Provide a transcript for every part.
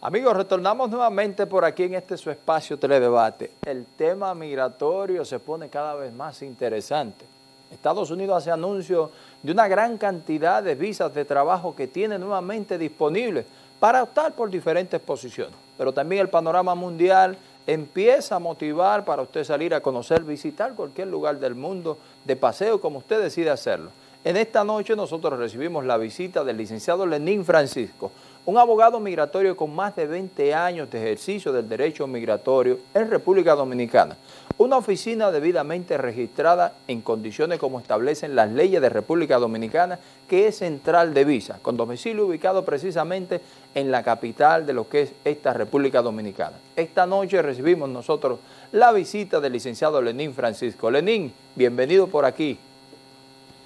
Amigos, retornamos nuevamente por aquí en este su espacio Teledebate. El tema migratorio se pone cada vez más interesante. Estados Unidos hace anuncio de una gran cantidad de visas de trabajo que tiene nuevamente disponibles para optar por diferentes posiciones. Pero también el panorama mundial empieza a motivar para usted salir a conocer, visitar cualquier lugar del mundo de paseo como usted decide hacerlo. En esta noche nosotros recibimos la visita del licenciado Lenín Francisco, un abogado migratorio con más de 20 años de ejercicio del derecho migratorio en República Dominicana. Una oficina debidamente registrada en condiciones como establecen las leyes de República Dominicana, que es central de visa, con domicilio ubicado precisamente en la capital de lo que es esta República Dominicana. Esta noche recibimos nosotros la visita del licenciado Lenín Francisco. Lenín, bienvenido por aquí.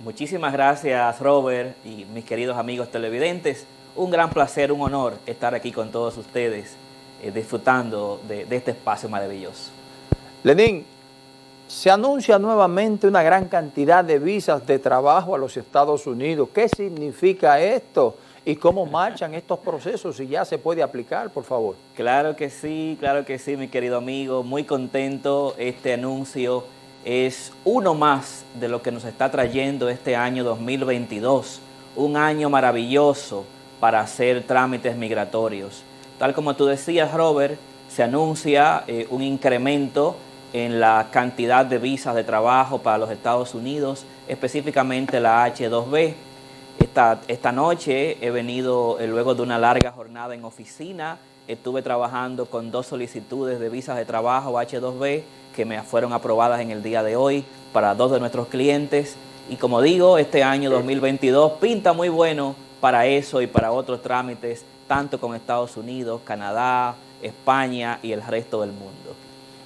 Muchísimas gracias Robert y mis queridos amigos televidentes un gran placer, un honor estar aquí con todos ustedes, eh, disfrutando de, de, este espacio maravilloso. Lenín, se anuncia nuevamente una gran cantidad de visas de trabajo a los Estados Unidos. ¿Qué significa esto? ¿Y cómo marchan estos procesos? Si ya se puede aplicar, por favor. Claro que sí, claro que sí, mi querido amigo. Muy contento. Este anuncio es uno más de lo que nos está trayendo este año 2022. Un año maravilloso para hacer trámites migratorios. Tal como tú decías, Robert, se anuncia eh, un incremento en la cantidad de visas de trabajo para los Estados Unidos, específicamente la H2B. Esta, esta noche he venido, eh, luego de una larga jornada en oficina, estuve trabajando con dos solicitudes de visas de trabajo H2B que me fueron aprobadas en el día de hoy para dos de nuestros clientes. Y como digo, este año 2022 pinta muy bueno para eso y para otros trámites, tanto con Estados Unidos, Canadá, España y el resto del mundo.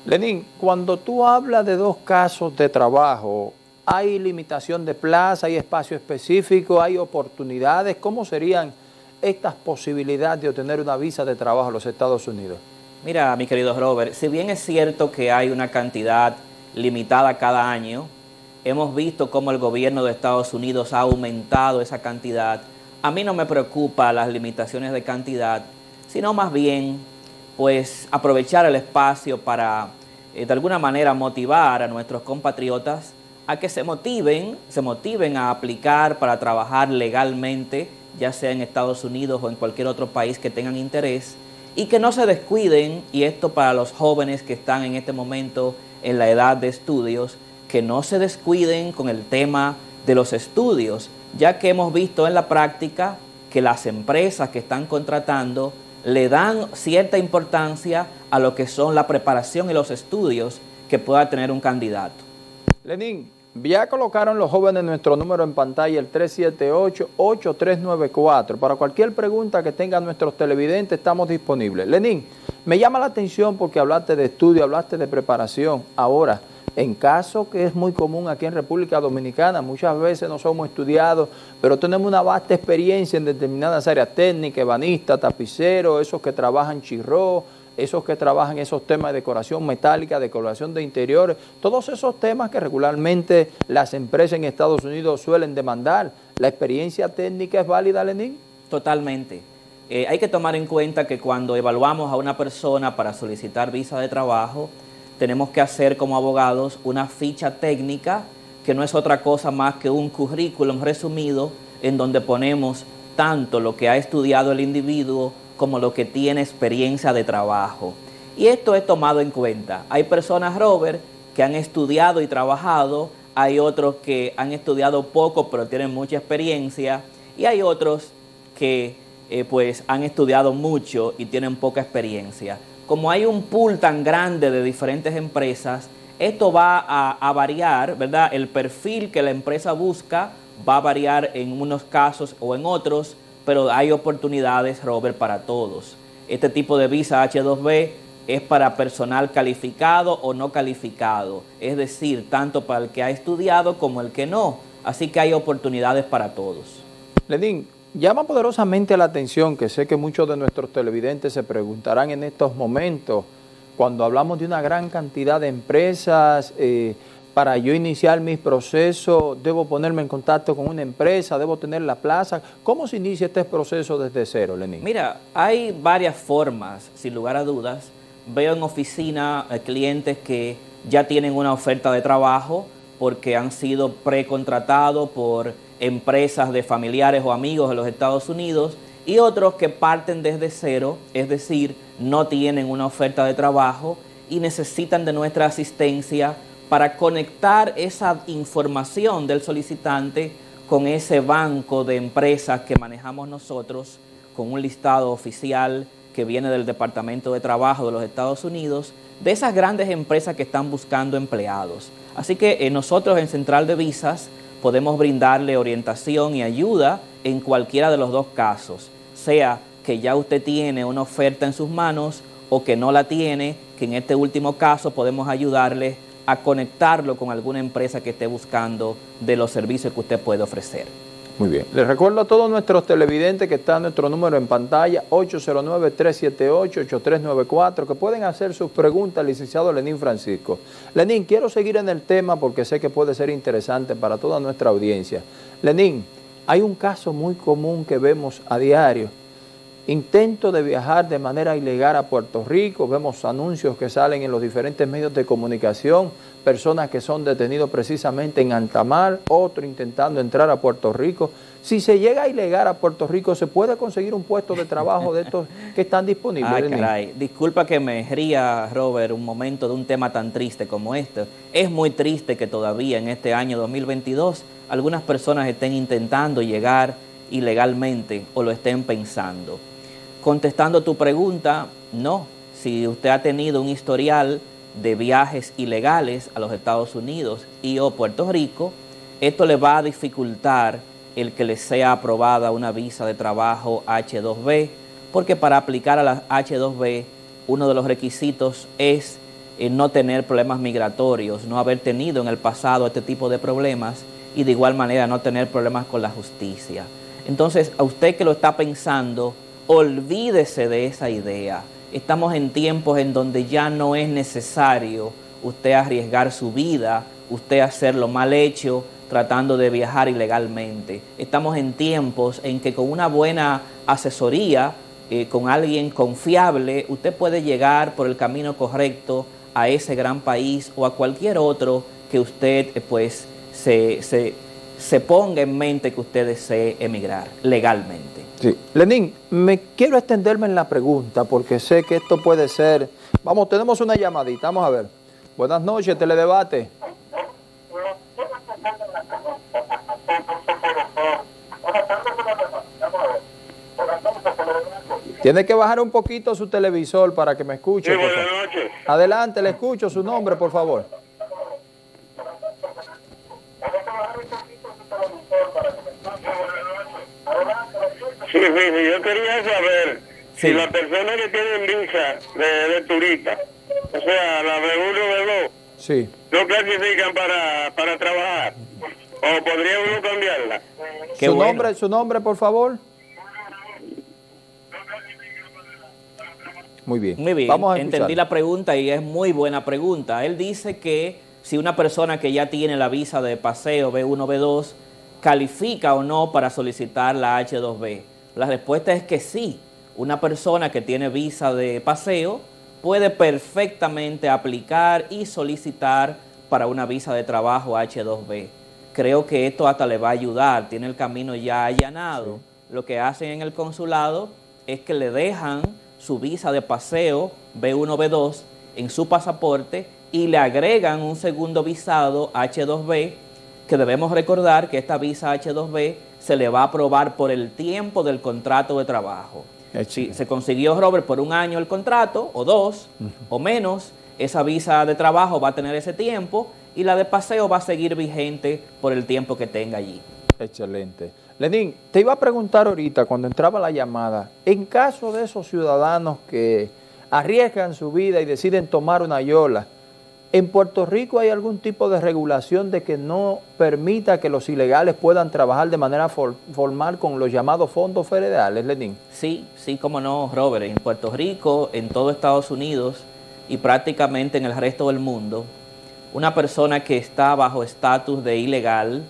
Lenín, cuando tú hablas de dos casos de trabajo, ¿hay limitación de plaza, hay espacio específico, hay oportunidades? ¿Cómo serían estas posibilidades de obtener una visa de trabajo a los Estados Unidos? Mira, mi querido Robert, si bien es cierto que hay una cantidad limitada cada año, hemos visto cómo el gobierno de Estados Unidos ha aumentado esa cantidad a mí no me preocupa las limitaciones de cantidad, sino más bien pues aprovechar el espacio para eh, de alguna manera motivar a nuestros compatriotas a que se motiven, se motiven a aplicar para trabajar legalmente, ya sea en Estados Unidos o en cualquier otro país que tengan interés, y que no se descuiden, y esto para los jóvenes que están en este momento en la edad de estudios, que no se descuiden con el tema de los estudios, ya que hemos visto en la práctica que las empresas que están contratando le dan cierta importancia a lo que son la preparación y los estudios que pueda tener un candidato. Lenín, ya colocaron los jóvenes nuestro número en pantalla, el 378-8394. Para cualquier pregunta que tengan nuestros televidentes, estamos disponibles. Lenín, me llama la atención porque hablaste de estudio, hablaste de preparación. Ahora, en caso que es muy común aquí en República Dominicana, muchas veces no somos estudiados, pero tenemos una vasta experiencia en determinadas áreas técnicas, ebanistas, tapiceros, esos que trabajan chirró, esos que trabajan esos temas de decoración metálica, decoración de interiores, todos esos temas que regularmente las empresas en Estados Unidos suelen demandar. ¿La experiencia técnica es válida, Lenín? Totalmente. Eh, hay que tomar en cuenta que cuando evaluamos a una persona para solicitar visa de trabajo, tenemos que hacer como abogados una ficha técnica que no es otra cosa más que un currículum resumido en donde ponemos tanto lo que ha estudiado el individuo como lo que tiene experiencia de trabajo. Y esto es tomado en cuenta. Hay personas, Robert, que han estudiado y trabajado, hay otros que han estudiado poco pero tienen mucha experiencia y hay otros que eh, pues han estudiado mucho y tienen poca experiencia como hay un pool tan grande de diferentes empresas, esto va a, variar, ¿verdad? El perfil que la empresa busca va a variar en unos casos o en otros, pero hay oportunidades, Robert, para todos. Este tipo de visa H2B es para personal calificado o no calificado, es decir, tanto para el que ha estudiado como el que no. Así que hay oportunidades para todos. Llama poderosamente la atención que sé que muchos de nuestros televidentes se preguntarán en estos momentos, cuando hablamos de una gran cantidad de empresas, eh, para yo iniciar mi proceso, debo ponerme en contacto con una empresa, debo tener la plaza. ¿Cómo se inicia este proceso desde cero, Lenín? Mira, hay varias formas, sin lugar a dudas. Veo en oficina eh, clientes que ya tienen una oferta de trabajo porque han sido precontratados por empresas de familiares o amigos de los Estados Unidos y otros que parten desde cero, es decir, no tienen una oferta de trabajo y necesitan de nuestra asistencia para conectar esa información del solicitante con ese banco de empresas que manejamos nosotros, con un listado oficial que viene del Departamento de Trabajo de los Estados Unidos, de esas grandes empresas que están buscando empleados. Así que eh, nosotros en Central de Visas podemos brindarle orientación y ayuda en cualquiera de los dos casos, sea que ya usted tiene una oferta en sus manos o que no la tiene, que en este último caso podemos ayudarle a conectarlo con alguna empresa que esté buscando de los servicios que usted puede ofrecer. Muy bien. Les recuerdo a todos nuestros televidentes que está nuestro número en pantalla, 809-378-8394, que pueden hacer sus preguntas al licenciado Lenín Francisco. Lenín, quiero seguir en el tema porque sé que puede ser interesante para toda nuestra audiencia. Lenín, hay un caso muy común que vemos a diario intento de viajar de manera ilegal a Puerto Rico, vemos anuncios que salen en los diferentes medios de comunicación, personas que son detenidos precisamente en Antamar, otro intentando entrar a Puerto Rico. Si se llega ilegal a Puerto Rico, ¿se puede conseguir un puesto de trabajo de estos que están disponibles? Ay, caray. Disculpa que me ría, Robert, un momento de un tema tan triste como este. Es muy triste que todavía en este año 2022 algunas personas estén intentando llegar ilegalmente o lo estén pensando. Contestando tu pregunta, no. Si usted ha tenido un historial de viajes ilegales a los Estados Unidos y o Puerto Rico, esto le va a dificultar el que le sea aprobada una visa de trabajo H2B, porque para aplicar a la H2B uno de los requisitos es eh, no tener problemas migratorios, no haber tenido en el pasado este tipo de problemas y de igual manera no tener problemas con la justicia. Entonces, a usted que lo está pensando, olvídese de esa idea. Estamos en tiempos en donde ya no es necesario usted arriesgar su vida, usted hacerlo mal hecho, tratando de viajar ilegalmente. Estamos en tiempos en que con una buena asesoría, eh, con alguien confiable, usted puede llegar por el camino correcto a ese gran país o a cualquier otro que usted eh, pues se, se ponga en mente que usted desee emigrar legalmente. Sí. Lenín, me quiero extenderme en la pregunta porque sé que esto puede ser... Vamos, tenemos una llamadita, vamos a ver. Buenas noches, Teledebate. Tiene que bajar un poquito su televisor para que me escuche. Sí, buenas noches. Adelante, le escucho su nombre, por favor. Yo quería saber si las personas que tienen visa de, turista, o sea, la de uno de dos, sí. no clasifican para, para trabajar. ¿O podría uno cambiarla? ¿Su, nombre, ¿Su nombre, por favor? Muy bien. Muy bien, Vamos a entendí la pregunta y es muy buena pregunta. Él dice que si una persona que ya tiene la visa de paseo B1, B2, califica o no para solicitar la H2B. La respuesta es que sí. Una persona que tiene visa de paseo puede perfectamente aplicar y solicitar para una visa de trabajo H2B. Creo que esto hasta le va a ayudar, tiene el camino ya allanado. Lo que hacen en el consulado es que le dejan su visa de paseo B1, B2 en su pasaporte y le agregan un segundo visado H2B que debemos recordar que esta visa H2B se le va a aprobar por el tiempo del contrato de trabajo. Si se consiguió, Robert, por un año el contrato, o dos, o menos, esa visa de trabajo va a tener ese tiempo y la de paseo va a seguir vigente por el tiempo que tenga allí. Excelente. Lenín, te iba a preguntar ahorita, cuando entraba la llamada, en caso de esos ciudadanos que arriesgan su vida y deciden tomar una yola, ¿En Puerto Rico hay algún tipo de regulación de que no permita que los ilegales puedan trabajar de manera formal con los llamados fondos federales, Lenín? Sí, sí, como no, Robert. En Puerto Rico, en todo Estados Unidos y prácticamente en el resto del mundo, una persona que está bajo estatus de ilegal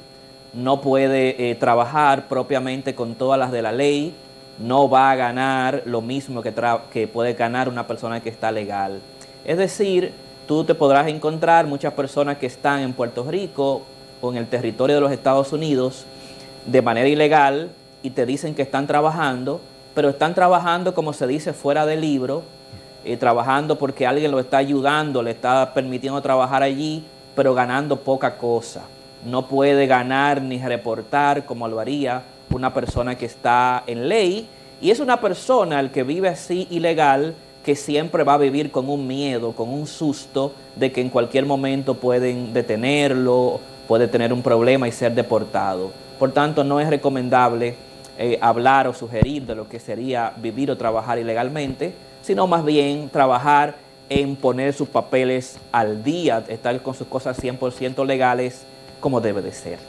no puede eh, trabajar propiamente con todas las de la ley, no va a ganar lo mismo que, que puede ganar una persona que está legal. Es decir, tú te podrás encontrar muchas personas que están en Puerto Rico o en el territorio de los Estados Unidos de manera ilegal y te dicen que están trabajando, pero están trabajando como se dice fuera del libro, eh, trabajando porque alguien lo está ayudando, le está permitiendo trabajar allí, pero ganando poca cosa. No puede ganar ni reportar como lo haría una persona que está en ley y es una persona el que vive así ilegal que siempre va a vivir con un miedo, con un susto de que en cualquier momento pueden detenerlo, puede tener un problema y ser deportado. Por tanto, no es recomendable eh, hablar o sugerir de lo que sería vivir o trabajar ilegalmente, sino más bien trabajar en poner sus papeles al día, estar con sus cosas 100% legales como debe de ser.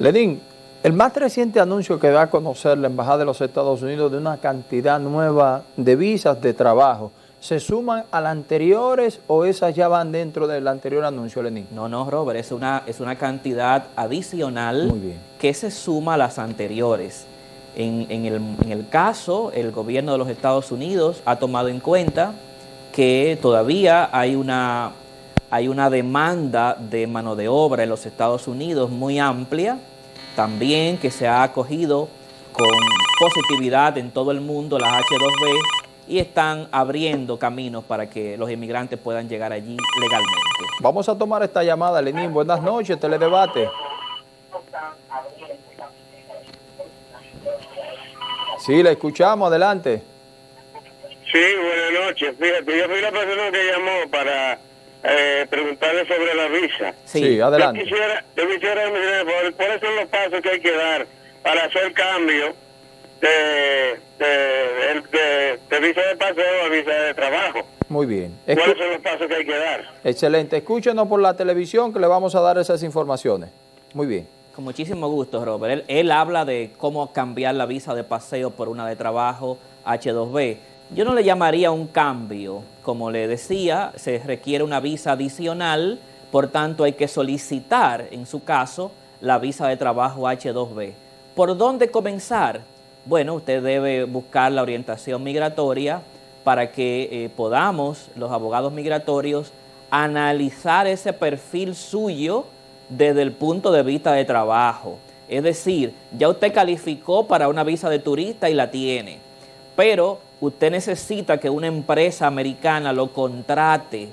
Lenín, el más reciente anuncio que da a conocer la Embajada de los Estados Unidos de una cantidad nueva de visas de trabajo, ¿se suman a las anteriores o esas ya van dentro del anterior anuncio, Lenín? No, no, Robert, es una, es una cantidad adicional que se suma a las anteriores. En, el, en el caso, el gobierno de los Estados Unidos ha tomado en cuenta que todavía hay una, hay una demanda de mano de obra en los Estados Unidos muy amplia, también que se ha acogido con positividad en todo el mundo las H2B y están abriendo caminos para que los inmigrantes puedan llegar allí legalmente. Vamos a tomar esta llamada, Lenín. Buenas noches, Teledebate. Sí, la escuchamos, adelante. Sí, buenas noches. Fíjate, yo fui la persona que llamó para eh, preguntarle sobre la visa. Sí, adelante. Yo quisiera, yo quisiera ¿cuáles son los pasos que hay que dar para hacer cambio de, de, visa de paseo a visa de trabajo? Muy bien. ¿Cuáles son los pasos que hay que dar? Excelente. Escúchenos por la televisión que le vamos a dar esas informaciones. Muy bien. Con muchísimo gusto, Robert. Él, él habla de cómo cambiar la visa de paseo por una de trabajo H2B. Yo no le llamaría un cambio. Como le decía, se requiere una visa adicional, por tanto hay que solicitar, en su caso, la visa de trabajo H2B. ¿Por dónde comenzar? Bueno, usted debe buscar la orientación migratoria para que eh, podamos, los abogados migratorios, analizar ese perfil suyo desde el punto de vista de trabajo. Es decir, ya usted calificó para una visa de turista y la tiene, pero usted necesita que una empresa americana lo contrate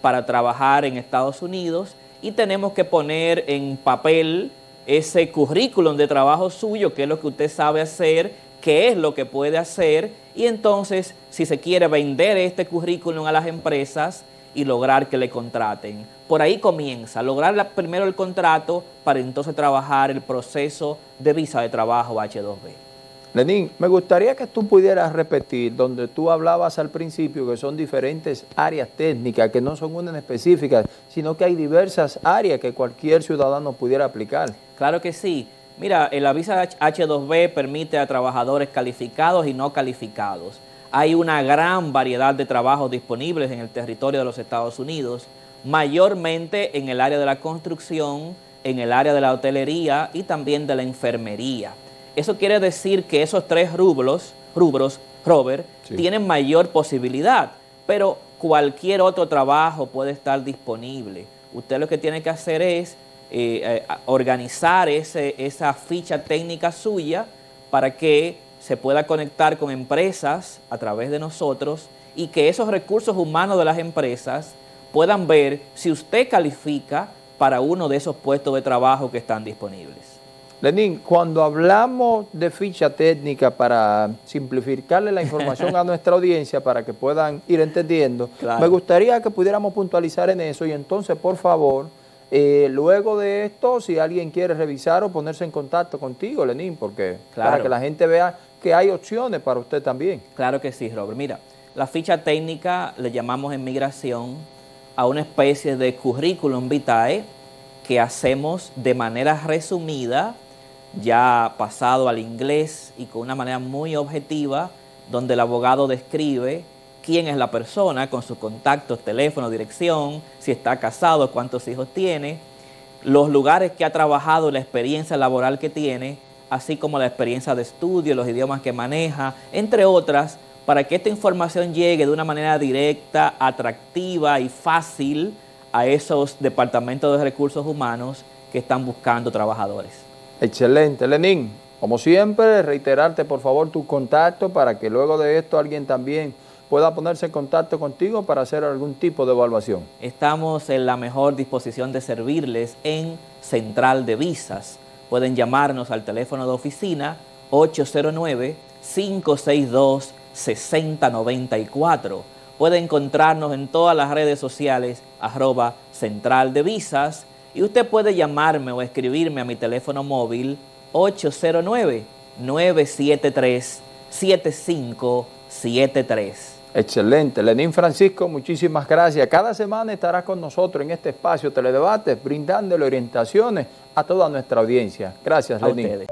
para trabajar en Estados Unidos y tenemos que poner en papel ese currículum de trabajo suyo, qué es lo que usted sabe hacer, qué es lo que puede hacer y entonces si se quiere vender este currículum a las empresas y lograr que le contraten. Por ahí comienza, lograr primero el contrato para entonces trabajar el proceso de visa de trabajo H2B. Lenín, me gustaría que tú pudieras repetir donde tú hablabas al principio que son diferentes áreas técnicas, que no son unas específicas, sino que hay diversas áreas que cualquier ciudadano pudiera aplicar. Claro que sí. Mira, la visa H2B permite a trabajadores calificados y no calificados. Hay una gran variedad de trabajos disponibles en el territorio de los Estados Unidos, mayormente en el área de la construcción, en el área de la hotelería y también de la enfermería. Eso quiere decir que esos tres rubros, rubros, Robert, tienen mayor posibilidad, pero cualquier otro trabajo puede estar disponible. Usted lo que tiene que hacer es eh, eh, organizar ese, esa ficha técnica suya para que se pueda conectar con empresas a través de nosotros y que esos recursos humanos de las empresas puedan ver si usted califica para uno de esos puestos de trabajo que están disponibles. Lenín, cuando hablamos de ficha técnica para simplificarle la información a nuestra audiencia para que puedan ir entendiendo, me gustaría que pudiéramos puntualizar en eso y entonces, por favor, eh, luego de esto, si alguien quiere revisar o ponerse en contacto contigo, Lenín, porque para que la gente vea que hay opciones para usted también. Claro que sí, Robert. Mira, la ficha técnica le llamamos en migración a una especie de currículum vitae que hacemos de manera resumida ya pasado al inglés y con una manera muy objetiva, donde el abogado describe quién es la persona, con sus contactos, teléfono, dirección, si está casado, cuántos hijos tiene, los lugares que ha trabajado, la experiencia laboral que tiene, así como la experiencia de estudio, los idiomas que maneja, entre otras, para que esta información llegue de una manera directa, atractiva y fácil a esos departamentos de recursos humanos que están buscando trabajadores. Excelente, Lenín. Como siempre, reiterarte por favor tu contacto para que luego de esto alguien también pueda ponerse en contacto contigo para hacer algún tipo de evaluación. Estamos en la mejor disposición de servirles en Central de Visas. Pueden llamarnos al teléfono de oficina 809-562-6094. Pueden encontrarnos en todas las redes sociales arroba Central de Visas y usted puede llamarme o escribirme a mi teléfono móvil 809-973-7573. Excelente. Lenín Francisco, muchísimas gracias. Cada semana estará con nosotros en este espacio Teledebate, brindándole orientaciones a toda nuestra audiencia. Gracias, Lenín.